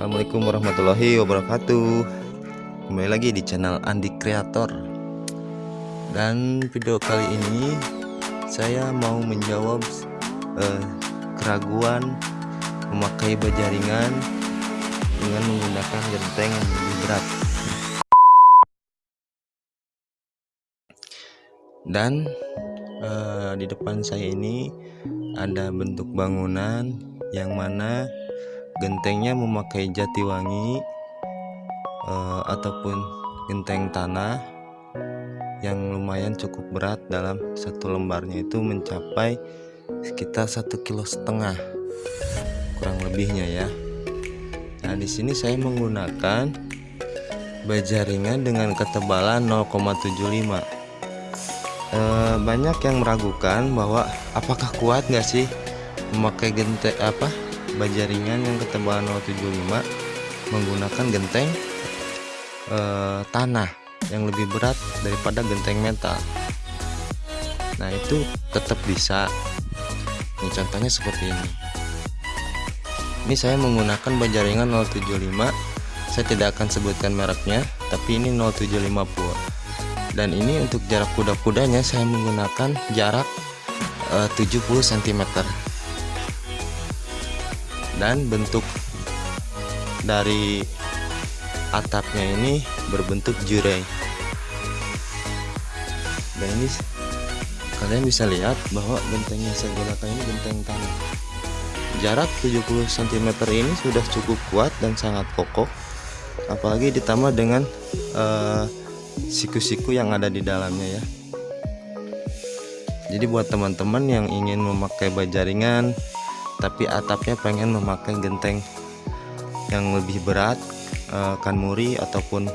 Assalamualaikum warahmatullahi wabarakatuh. Kembali lagi di channel Andi Kreator Dan video kali ini Saya mau menjawab eh, Keraguan Memakai bajaringan Dengan menggunakan genteng yang lebih berat. Dan eh, Di depan saya ini Ada bentuk bangunan Yang mana gentengnya memakai jati wangi uh, ataupun genteng tanah yang lumayan cukup berat dalam satu lembarnya itu mencapai sekitar satu kilo setengah kurang lebihnya ya. Nah di sini saya menggunakan bajaringan dengan ketebalan 0,75 uh, banyak yang meragukan bahwa apakah kuat nggak sih memakai genteng apa bajaringan yang ketebalan 075 menggunakan genteng eh, tanah yang lebih berat daripada genteng metal. Nah itu tetap bisa. Ini contohnya seperti ini. Ini saya menggunakan bajaringan 075 saya tidak akan sebutkan mereknya tapi ini 075 pur dan ini untuk jarak kuda-kudanya saya menggunakan jarak eh, 70 cm dan bentuk dari atapnya ini berbentuk jurai dan ini kalian bisa lihat bahwa genteng yang saya gunakan ini genteng tanah. Jarak 70 cm ini sudah cukup kuat dan sangat kokoh apalagi ditambah dengan eh, siku-siku uh, yang ada di dalamnya ya. Jadi buat teman-teman yang ingin memakai bajaringan tapi atapnya pengen memakai genteng yang lebih berat uh, kanmuri ataupun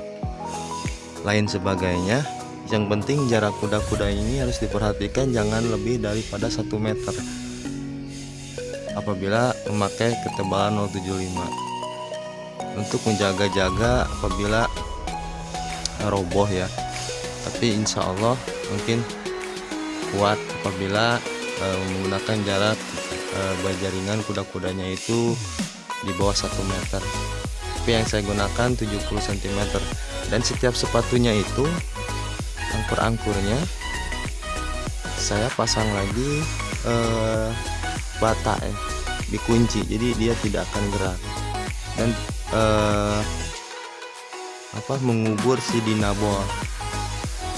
lain sebagainya. Yang penting jarak kuda-kuda ini harus diperhatikan jangan lebih daripada 1 meter. Apabila memakai ketebalan 075 untuk menjaga-jaga apabila roboh ya. Tapi insya Allah mungkin kuat apabila uh, menggunakan jarak uh, bajaringan kuda-kudanya itu di bawah 1 meter. Tapi yang saya gunakan 70 cm dan setiap sepatunya itu angkur-angkurnya saya pasang lagi uh, bata ya dikunci. Jadi dia tidak akan gerak. Dan uh, apa mengubur si dinabol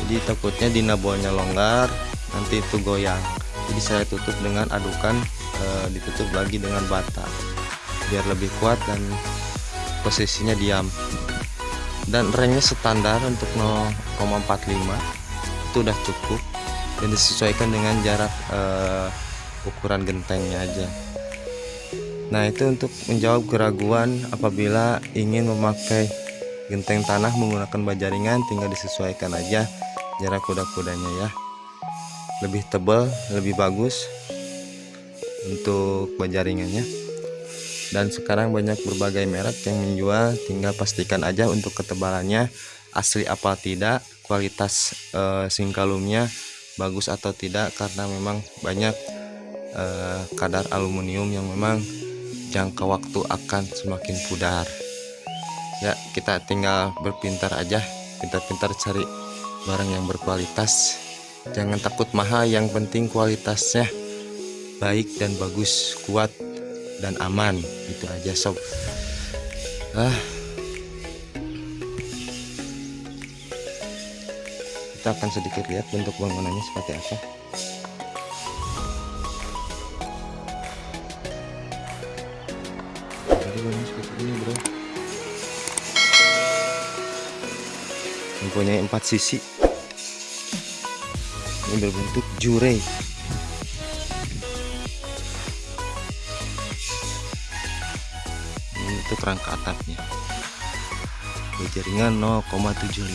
jadi takutnya dinabolnya longgar nanti itu goyang. Jadi saya tutup dengan adukan e, ditutup lagi dengan bata biar lebih kuat dan posisinya diam. Dan remnya standar untuk 0,45 itu udah cukup dan disesuaikan dengan jarak e, ukuran gentengnya aja. Nah itu untuk menjawab keraguan apabila ingin memakai genteng tanah menggunakan bajaringan tinggal disesuaikan aja jarak kuda-kudanya ya. Lebih tebal lebih bagus untuk bajaringannya dan sekarang banyak berbagai merek yang menjual tinggal pastikan aja untuk ketebalannya asli apa tidak kualitas e, singkalumnya bagus atau tidak karena memang banyak e, kadar aluminium yang memang jangka waktu akan semakin pudar. Ya kita tinggal berpintar aja pintar-pintar cari barang yang berkualitas. Jangan takut mahal yang penting kualitasnya baik dan bagus kuat dan aman. Itu aja sob. Ah. Kita akan sedikit lihat bentuk bangunannya seperti apa. Jadi seperti ini bro. Mempunyai empat sisi. Ini berbentuk jure ini untuk rangka atapnya jaringan 0,75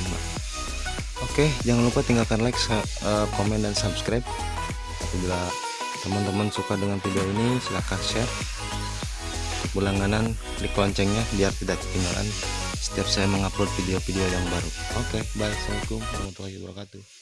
oke jangan lupa tinggalkan like eh, komen dan subscribe. Apabila teman-teman suka dengan video ini silahkan share. Berlangganan klik loncengnya biar tidak ketinggalan setiap saya mengupload video-video yang baru. Oke bye. Assalamualaikum warahmatullahi wabarakatuh